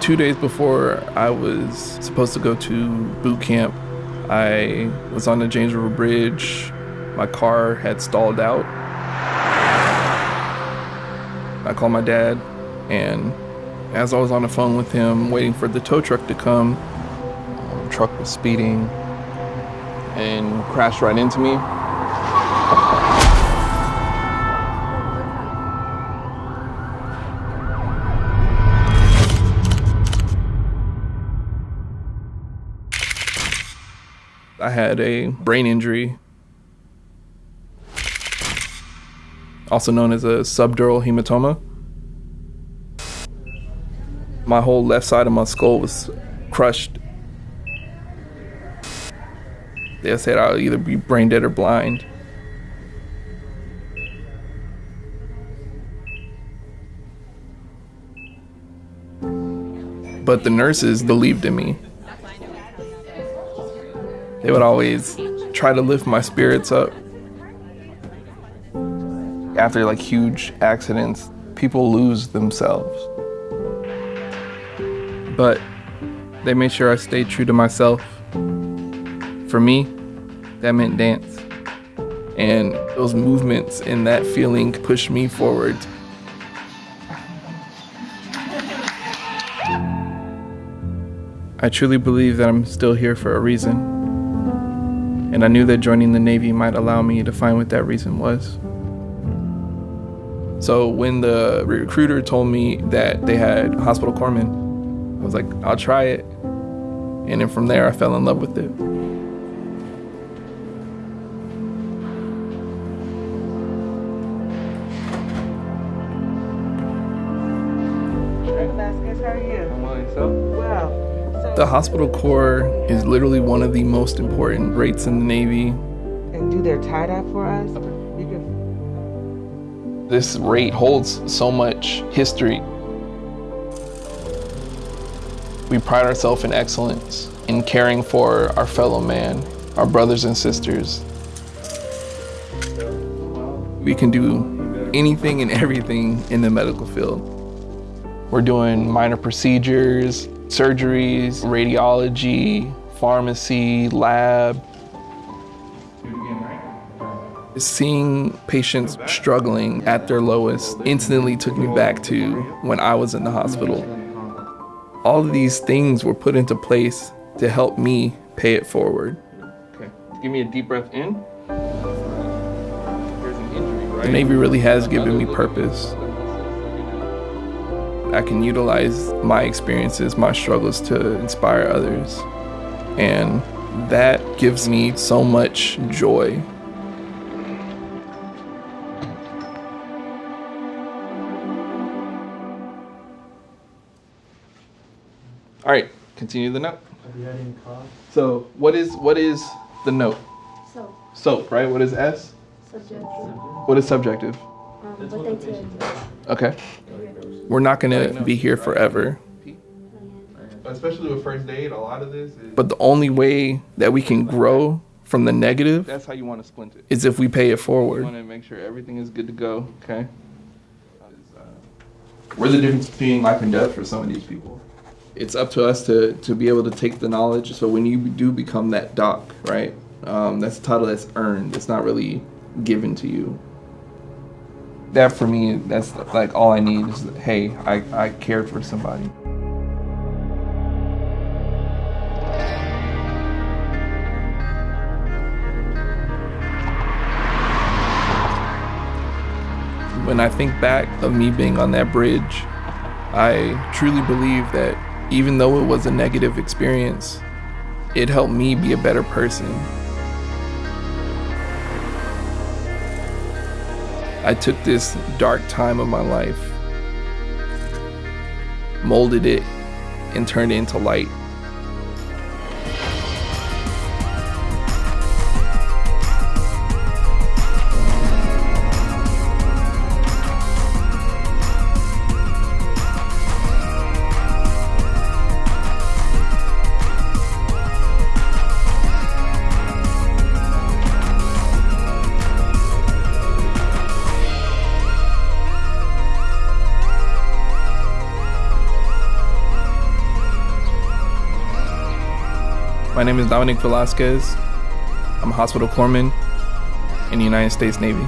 Two days before I was supposed to go to boot camp, I was on the James River Bridge. My car had stalled out. I called my dad, and as I was on the phone with him, waiting for the tow truck to come, the truck was speeding and crashed right into me. I had a brain injury, also known as a subdural hematoma. My whole left side of my skull was crushed. They said I'll either be brain dead or blind. But the nurses believed in me. They would always try to lift my spirits up. After like huge accidents, people lose themselves. But they made sure I stayed true to myself. For me, that meant dance. And those movements and that feeling pushed me forward. I truly believe that I'm still here for a reason. And I knew that joining the Navy might allow me to find what that reason was. So when the recruiter told me that they had hospital corpsmen, I was like, I'll try it. And then from there, I fell in love with it. Vasquez, how are you? Well, so The hospital corps is literally one of the most important rates in the Navy. and do their tie dye for us. Can This rate holds so much history. We pride ourselves in excellence, in caring for our fellow man, our brothers and sisters. We can do anything and everything in the medical field. We're doing minor procedures, surgeries, radiology, pharmacy, lab. Seeing patients struggling at their lowest instantly took me back to when I was in the hospital. All of these things were put into place to help me pay it forward. Okay, give me a deep breath in. There's an injury, right? The Navy really has given me purpose. I can utilize my experiences, my struggles to inspire others. And that gives me so much joy. All right, continue the note. So, what is what is the note? So, Soap, right? What is S? subjective. What is subjective? Um, what they tell you. Okay. We're not gonna be here forever. Especially with first aid, a lot of this is. But the only way that we can grow from the negative That's how you want to splint it. is if we pay it You forward. want to make sure everything is good to go. Okay. We're the difference between life and death for some of these people. It's up to us to, to be able to take the knowledge. So when you do become that doc, right? Um, that's a title that's earned. It's not really given to you. That for me, that's like all I need is, hey, I, I cared for somebody. When I think back of me being on that bridge, I truly believe that even though it was a negative experience, it helped me be a better person. I took this dark time of my life, molded it, and turned it into light. My name is Dominic Velasquez. I'm a hospital corpsman in the United States Navy.